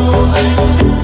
over.